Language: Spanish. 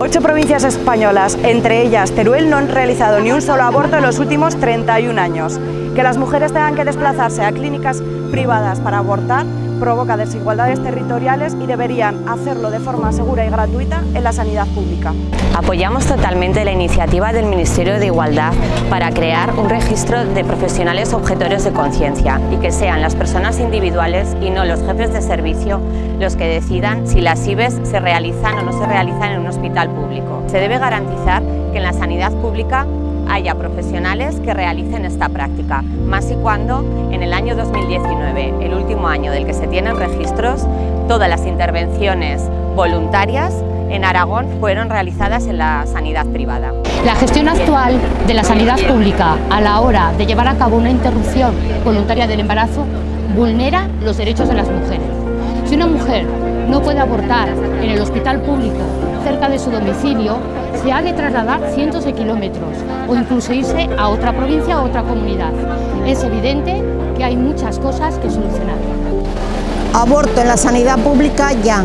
Ocho provincias españolas, entre ellas Teruel, no han realizado ni un solo aborto en los últimos 31 años. Que las mujeres tengan que desplazarse a clínicas privadas para abortar provoca desigualdades territoriales y deberían hacerlo de forma segura y gratuita en la sanidad pública. Apoyamos totalmente la iniciativa del Ministerio de Igualdad para crear un registro de profesionales objetores de conciencia y que sean las personas individuales y no los jefes de servicio los que decidan si las IBES se realizan o no se realizan en un hospital público. Se debe garantizar que en la sanidad pública haya profesionales que realicen esta práctica, más y cuando en el año 2019, el último año del que se tienen registros, todas las intervenciones voluntarias en Aragón fueron realizadas en la sanidad privada. La gestión actual de la sanidad pública a la hora de llevar a cabo una interrupción voluntaria del embarazo vulnera los derechos de las mujeres. Si una mujer no puede abortar en el hospital público cerca de su domicilio, se ha de trasladar cientos de kilómetros o incluso irse a otra provincia o otra comunidad. Es evidente que hay muchas cosas que solucionar. Aborto en la sanidad pública ya.